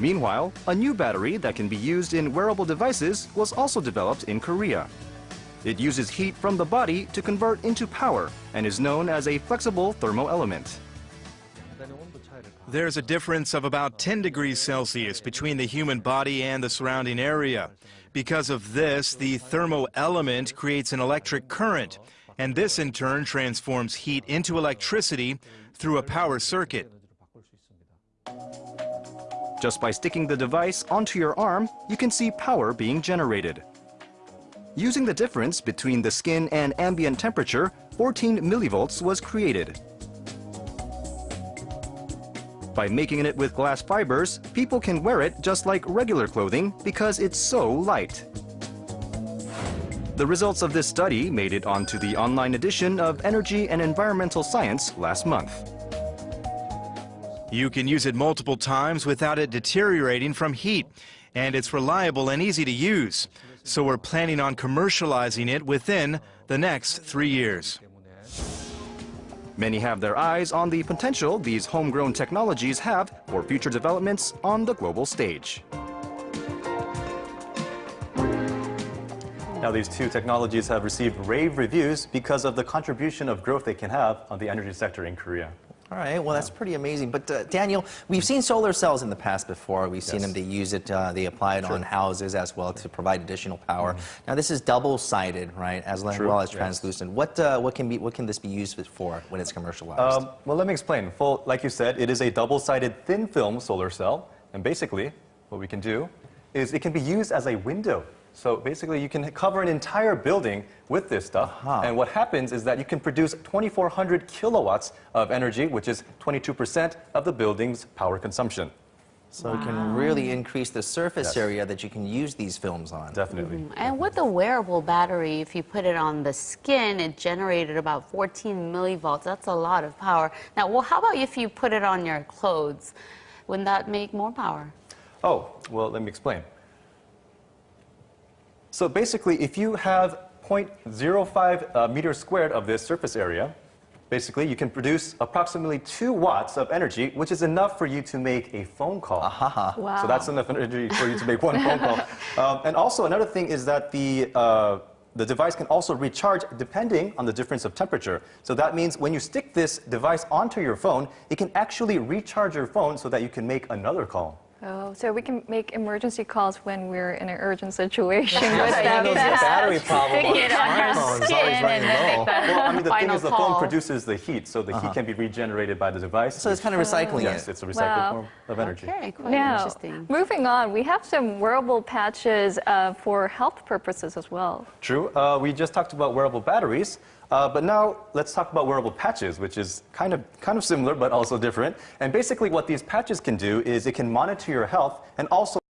Meanwhile, a new battery that can be used in wearable devices was also developed in Korea. It uses heat from the body to convert into power and is known as a flexible thermoelement. There's a difference of about 10 degrees Celsius between the human body and the surrounding area. Because of this, the thermoelement creates an electric current, and this in turn transforms heat into electricity through a power circuit. Just by sticking the device onto your arm, you can see power being generated. Using the difference between the skin and ambient temperature, 14 millivolts was created. By making it with glass fibers, people can wear it just like regular clothing because it's so light. The results of this study made it onto the online edition of Energy and Environmental Science last month. You can use it multiple times without it deteriorating from heat, and it's reliable and easy to use. So we're planning on commercializing it within the next three years. Many have their eyes on the potential these homegrown technologies have for future developments on the global stage. Now, these two technologies have received rave reviews because of the contribution of growth they can have on the energy sector in Korea. All right, well, that's pretty amazing. But uh, Daniel, we've seen solar cells in the past before. We've seen Yes. them, they use it, uh, they apply it True. on houses as well to provide additional power. Now, this is double-sided, right, as True, well as yes. translucent. What, uh, what, can be, what can this be used for when it's commercialized? Um, well, let me explain. Full, like you said, it is a double-sided thin film solar cell. And basically, what we can do is it can be used as a window. So basically, you can cover an entire building with this stuff. Uh-huh. And what happens is that you can produce 2,400 kilowatts of energy, which is 22% of the building's power consumption. so it can really increase the surface Yes. area that you can use these films on. Definitely. And with the wearable battery, if you put it on the skin, it generated about 14 millivolts. That's a lot of power. Now, well, how about if you put it on your clothes? Wouldn't that make more power? Oh, well, let me explain. So basically, if you have 0.05 uh, meters squared of this surface area, basically you can produce approximately 2 watts of energy, which is enough for you to make a phone call. Aha. Wow. So that's enough energy for you to make one phone call. Um, and also another thing is that the, uh, the device can also recharge depending on the difference of temperature. So that means when you stick this device onto your phone, it can actually recharge your phone so that you can make another call. Oh, so we can make emergency calls when we're in an urgent situation with Yes, that there's a fast. battery problem on Stick it on your smartphones, skin always running low. Well, I mean, the thing final is the phone produces the heat, so the heat can be regenerated by the device. So it's kind of recycling Yes, it. it's a recycled Wow. form of energy. Okay, quite Now, interesting. moving on, we have some wearable patches uh, for health purposes as well. True. Uh, we just talked about wearable batteries, uh, but now let's talk about wearable patches, which is kind of kind of similar but also different. And basically, what these patches can do is it can monitor your health and also